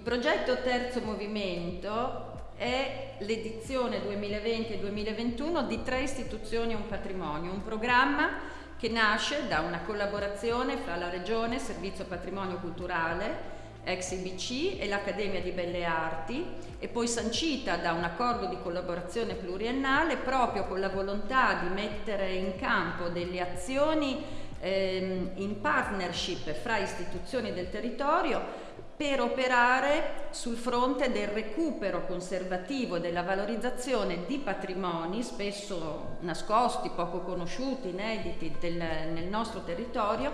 Il progetto Terzo Movimento è l'edizione 2020-2021 di Tre istituzioni e un patrimonio, un programma che nasce da una collaborazione fra la Regione Servizio Patrimonio Culturale, ex IBC e l'Accademia di Belle Arti e poi sancita da un accordo di collaborazione pluriennale proprio con la volontà di mettere in campo delle azioni ehm, in partnership fra istituzioni del territorio per operare sul fronte del recupero conservativo della valorizzazione di patrimoni spesso nascosti, poco conosciuti, inediti del, nel nostro territorio,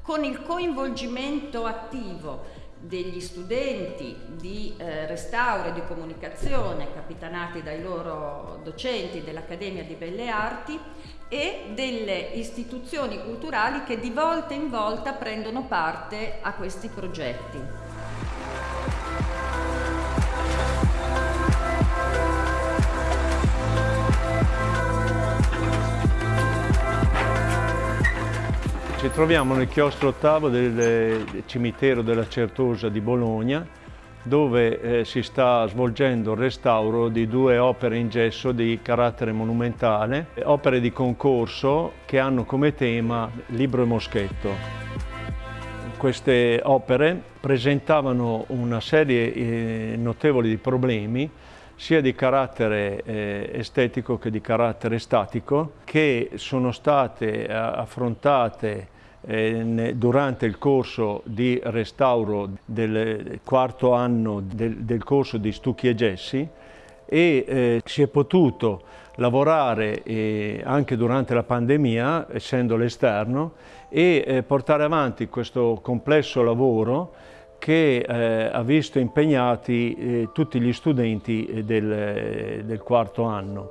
con il coinvolgimento attivo degli studenti di eh, restauro e di comunicazione capitanati dai loro docenti dell'Accademia di Belle Arti e delle istituzioni culturali che di volta in volta prendono parte a questi progetti. Ci troviamo nel chiostro ottavo del cimitero della Certosa di Bologna dove eh, si sta svolgendo il restauro di due opere in gesso di carattere monumentale, opere di concorso che hanno come tema Libro e Moschetto. Queste opere presentavano una serie eh, notevole di problemi sia di carattere eh, estetico che di carattere statico, che sono state eh, affrontate durante il corso di restauro del quarto anno del, corso di Stucchi e Gessi e eh, si è potuto lavorare anche durante la pandemia, essendo l'esterno, e eh, portare avanti questo complesso lavoro che eh, ha visto impegnati eh, tutti gli studenti del, del quarto anno.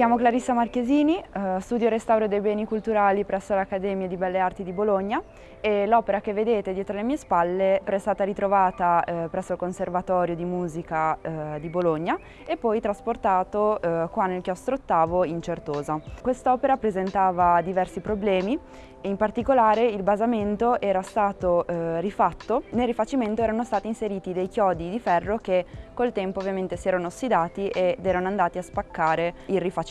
Chiamo Clarissa Marchesini, eh, studio restauro dei beni culturali presso l'Accademia di Belle Arti di Bologna e l'opera che vedete dietro le mie spalle è stata ritrovata eh, presso il Conservatorio di Musica eh, di Bologna e poi trasportato qua nel chiostro ottavo in Certosa. Quest'opera presentava diversi problemi in particolare il basamento era stato rifatto, nel rifacimento erano stati inseriti dei chiodi di ferro che col tempo ovviamente si erano ossidati ed erano andati a spaccare il rifacimento.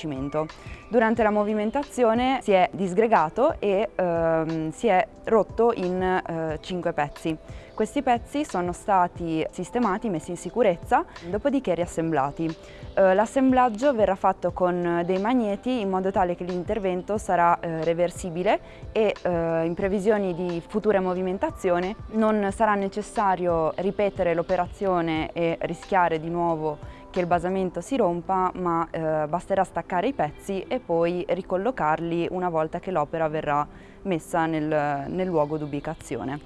Durante la movimentazione si è disgregato e ehm, si è rotto in eh, cinque pezzi. Questi pezzi sono stati sistemati, messi in sicurezza, dopodiché riassemblati. Eh, l'assemblaggio verrà fatto con dei magneti in modo tale che l'intervento sarà eh, reversibile e eh, in previsioni di future movimentazioni non sarà necessario ripetere l'operazione e rischiare di nuovo che il basamento si rompa, ma eh, basterà staccare i pezzi e poi ricollocarli una volta che l'opera verrà messa nel, nel luogo d'ubicazione.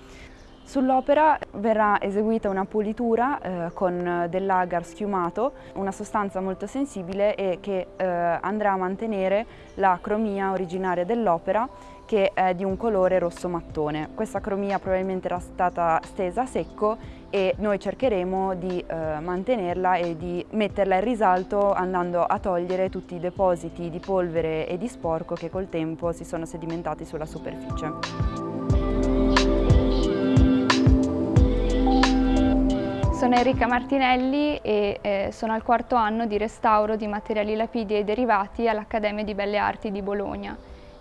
Sull'opera verrà eseguita una pulitura eh, con dell'agar schiumato, una sostanza molto sensibile e che eh, andrà a mantenere la cromia originaria dell'opera che è di un colore rosso mattone. Questa cromia probabilmente era stata stesa a secco e noi cercheremo di eh, mantenerla e di metterla in risalto andando a togliere tutti i depositi di polvere e di sporco che col tempo si sono sedimentati sulla superficie. Sono Enrica Martinelli e eh, sono al quarto anno di restauro di materiali lapidi e derivati all'Accademia di Belle Arti di Bologna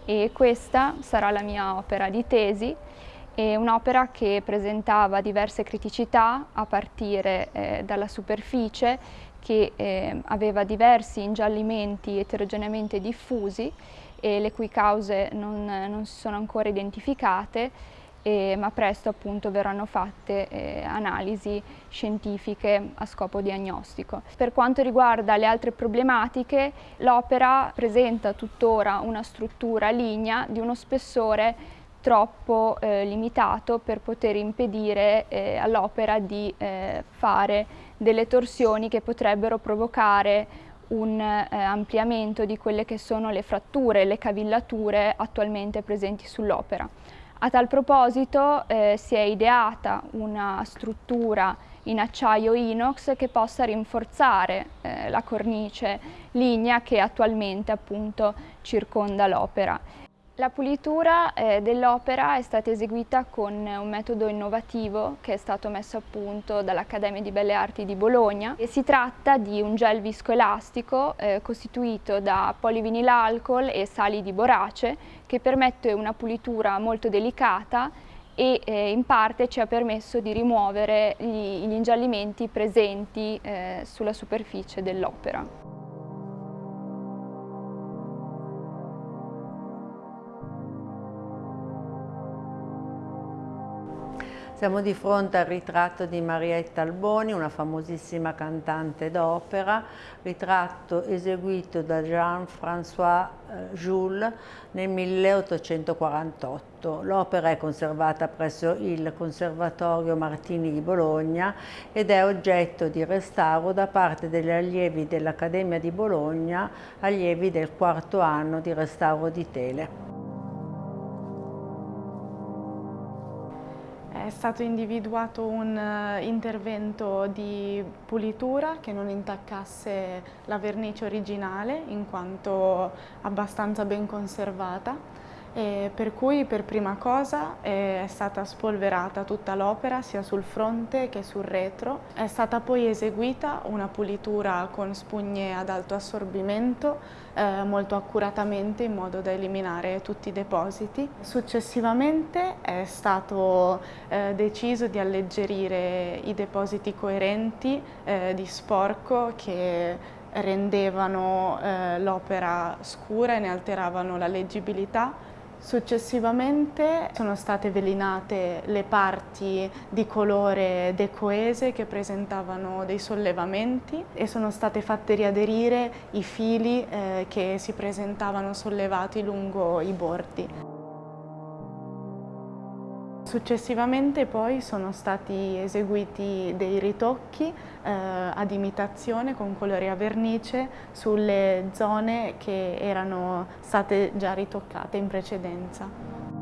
e questa sarà la mia opera di tesi, un'opera che presentava diverse criticità a partire eh, dalla superficie che eh, aveva diversi ingiallimenti eterogeneamente diffusi e le cui cause non, non si sono ancora identificate eh, ma presto appunto verranno fatte eh, analisi scientifiche a scopo diagnostico. Per quanto riguarda le altre problematiche, l'opera presenta tuttora una struttura lignea di uno spessore troppo eh, limitato per poter impedire eh, all'opera di eh, fare delle torsioni che potrebbero provocare un eh, ampliamento di quelle che sono le fratture le cavillature attualmente presenti sull'opera. A tal proposito eh, si è ideata una struttura in acciaio inox che possa rinforzare eh, la cornice lignea che attualmente appunto circonda l'opera. La pulitura eh, dell'opera è stata eseguita con un metodo innovativo che è stato messo a punto dall'Accademia di Belle Arti di Bologna e si tratta di un gel viscoelastico eh, costituito da polivinilalcol e sali di borace che permette una pulitura molto delicata e eh, in parte ci ha permesso di rimuovere gli, gli ingiallimenti presenti eh, sulla superficie dell'opera. Siamo di fronte al ritratto di Marietta Alboni, una famosissima cantante d'opera, ritratto eseguito da Jean-François eh, Jules nel 1848. L'opera è conservata presso il Conservatorio Martini di Bologna ed è oggetto di restauro da parte degli allievi dell'Accademia di Bologna, allievi del quarto anno di restauro di tele. Stato individuato un uh, intervento di pulitura che non intaccasse la vernice originale in quanto abbastanza ben conservata e per cui per prima cosa è stata spolverata tutta l'opera sia sul fronte che sul retro. È stata poi eseguita una pulitura con spugne ad alto assorbimento eh, molto accuratamente in modo da eliminare tutti i depositi. Successivamente è stato eh, deciso di alleggerire i depositi coerenti eh, di sporco che rendevano eh, l'opera scura e ne alteravano la leggibilità Successivamente sono state velinate le parti di colore decoese che presentavano dei sollevamenti e sono state fatte riaderire i fili eh, che si presentavano sollevati lungo i bordi. Successivamente poi sono stati eseguiti dei ritocchi eh, ad imitazione con colori a vernice sulle zone che erano state già ritoccate in precedenza.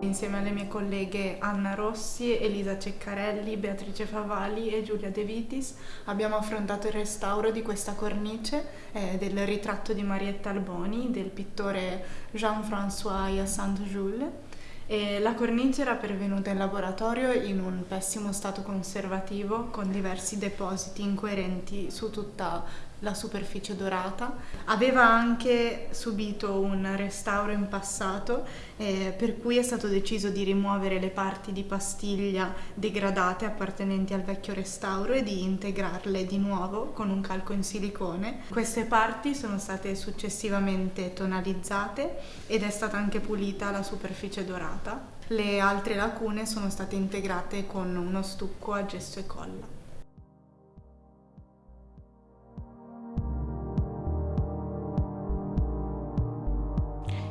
Insieme alle mie colleghe Anna Rossi, Elisa Ceccarelli, Beatrice Favali e Giulia De Vitis abbiamo affrontato il restauro di questa cornice eh, del ritratto di Marietta Alboni del pittore Jean-François Hyacinthe Jules. E la cornice era pervenuta in laboratorio in un pessimo stato conservativo con diversi depositi incoerenti su tutta la superficie dorata. Aveva anche subito un restauro in passato eh, per cui è stato deciso di rimuovere le parti di pastiglia degradate appartenenti al vecchio restauro e di integrarle di nuovo con un calco in silicone. Queste parti sono state successivamente tonalizzate ed è stata anche pulita la superficie dorata. Le altre lacune sono state integrate con uno stucco a gesso e colla.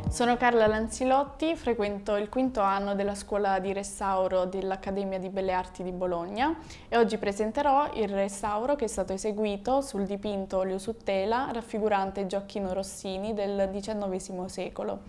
Sono Carla Lanzilotti, frequento il quinto anno della scuola di restauro dell'Accademia di Belle Arti di Bologna e oggi presenterò il restauro che è stato eseguito sul dipinto olio su tela raffigurante Gioacchino Rossini del XIX secolo.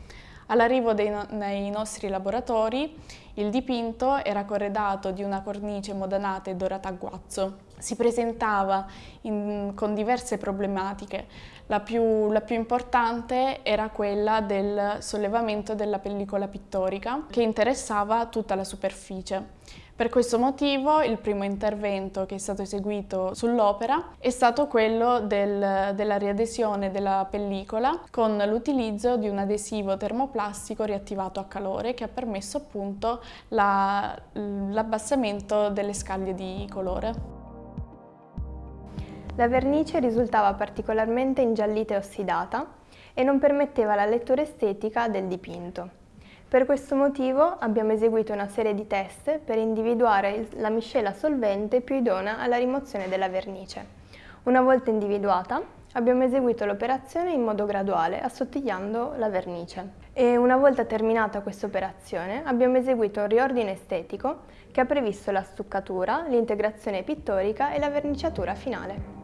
All'arrivo nei nostri laboratori il dipinto era corredato di una cornice modanata e dorata a guazzo. Si presentava in, con diverse problematiche. La più, la più importante era quella del sollevamento della pellicola pittorica che interessava tutta la superficie. Per questo motivo il primo intervento che è stato eseguito sull'opera è stato quello del, della riadesione della pellicola con l'utilizzo di un adesivo termoplastico riattivato a calore che ha permesso appunto l'abbassamento la, delle scaglie di colore. La vernice risultava particolarmente ingiallita e ossidata e non permetteva la lettura estetica del dipinto. Per questo motivo abbiamo eseguito una serie di test per individuare la miscela solvente più idonea alla rimozione della vernice. Una volta individuata, abbiamo eseguito l'operazione in modo graduale, assottigliando la vernice. E una volta terminata questa operazione, abbiamo eseguito un riordine estetico che ha previsto la stuccatura, l'integrazione pittorica e la verniciatura finale.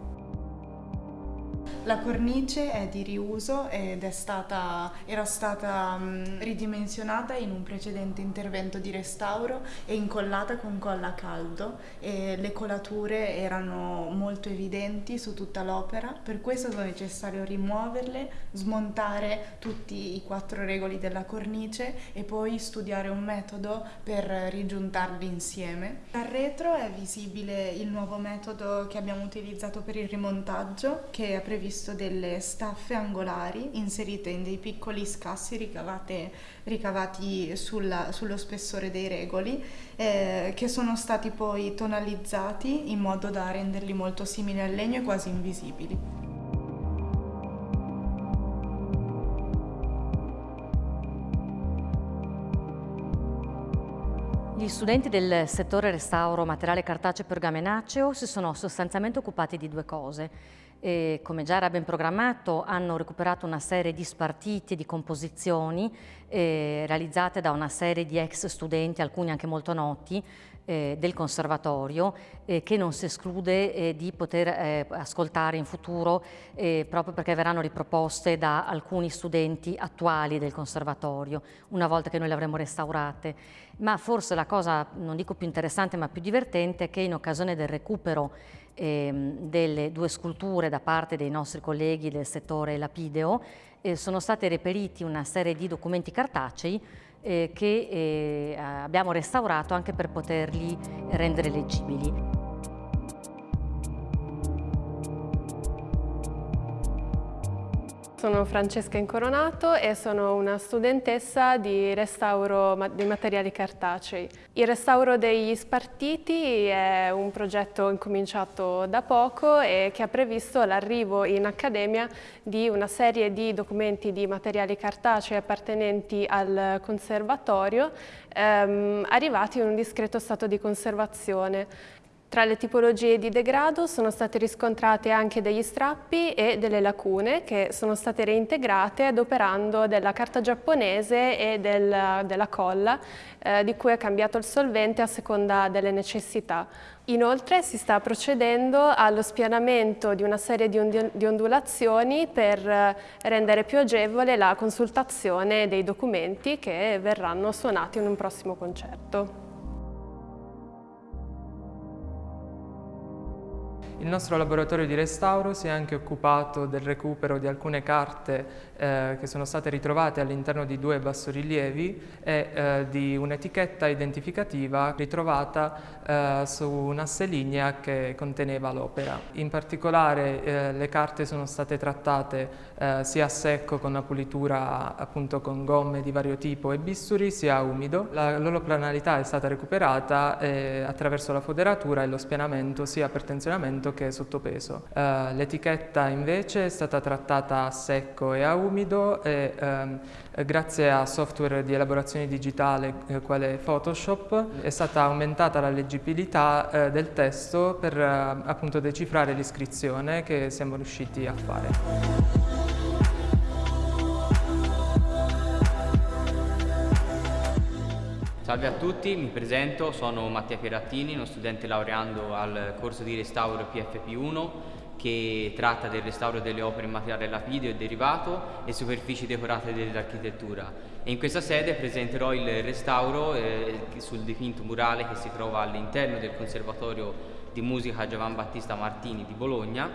La cornice è di riuso ed stata, era stata um, ridimensionata in un precedente intervento di restauro e incollata con colla a caldo e le colature erano molto evidenti su tutta l'opera, per questo è necessario rimuoverle, smontare tutti i quattro regoli della cornice e poi studiare un metodo per rigiuntarli insieme. Dal retro è visibile il nuovo metodo che abbiamo utilizzato per il rimontaggio che ha previsto visto delle staffe angolari inserite in dei piccoli scassi ricavate, ricavati sulla, sullo spessore dei regoli eh, che sono stati poi tonalizzati in modo da renderli molto simili al legno e quasi invisibili. Gli studenti del settore restauro materiale cartaceo pergamenaceo si sono sostanzialmente occupati di due cose e, come già era ben programmato, hanno recuperato una serie di spartiti e di composizioni eh, realizzate da una serie di ex studenti, alcuni anche molto noti, eh, del conservatorio eh, che non si esclude eh, di poter eh, ascoltare in futuro eh, proprio perché verranno riproposte da alcuni studenti attuali del conservatorio una volta che noi le avremo restaurate. Ma forse la cosa, non dico più interessante ma più divertente, è che in occasione del recupero ehm, delle due sculture da parte dei nostri colleghi del settore lapideo, eh, sono stati reperiti una serie di documenti cartacei eh, che eh, abbiamo restaurato anche per poterli rendere leggibili. Sono Francesca Incoronato e sono una studentessa di restauro dei materiali cartacei. Il restauro degli spartiti è un progetto incominciato da poco e che ha previsto l'arrivo in accademia di una serie di documenti di materiali cartacei appartenenti al conservatorio ehm, arrivati in un discreto stato di conservazione. Tra le tipologie di degrado sono state riscontrate anche degli strappi e delle lacune che sono state reintegrate adoperando della carta giapponese e del, della colla eh, di cui è cambiato il solvente a seconda delle necessità. Inoltre si sta procedendo allo spianamento di una serie di ondulazioni per eh, rendere più agevole la consultazione dei documenti che verranno suonati in un prossimo concerto. Il nostro laboratorio di restauro si è anche occupato del recupero di alcune carte eh, che sono state ritrovate all'interno di due bassorilievi e eh, di un'etichetta identificativa ritrovata eh, su un'asse lignea che conteneva l'opera. In particolare eh, le carte sono state trattate eh, sia a secco con una pulitura appunto con gomme di vario tipo e bisturi sia umido. La loro planalità è stata recuperata eh, attraverso la foderatura e lo spianamento sia per tensionamento che sottopeso. L'etichetta invece è stata trattata a secco e a umido umido e ehm, grazie a software di elaborazione digitale eh, quale Photoshop è stata aumentata la leggibilità eh, del testo per eh, appunto decifrare l'iscrizione che siamo riusciti a fare. Salve a tutti, mi presento, sono Mattia Pierattini, uno studente laureando al corso di restauro PFP1 che tratta del restauro delle opere in materiale lapideo e derivato e superfici decorate dell'architettura. In questa sede presenterò il restauro eh, sul dipinto murale che si trova all'interno del Conservatorio di Musica Giovan Battista Martini di Bologna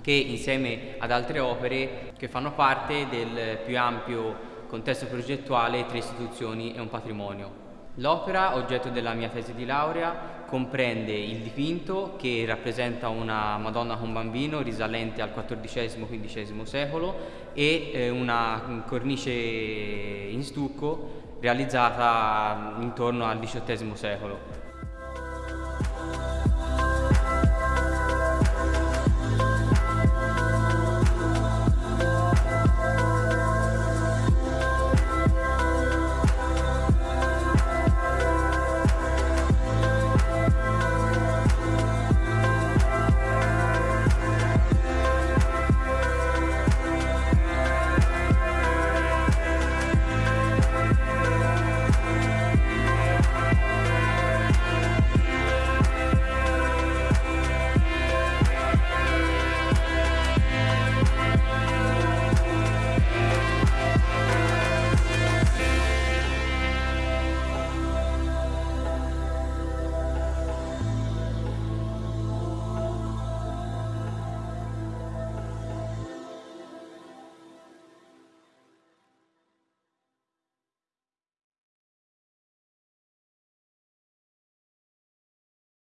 che insieme ad altre opere che fanno parte del più ampio contesto progettuale Tre istituzioni e un patrimonio. L'opera, oggetto della mia tesi di laurea, comprende il dipinto che rappresenta una Madonna con bambino risalente al XIV-XV secolo e eh, una cornice in stucco realizzata intorno al XVIII secolo.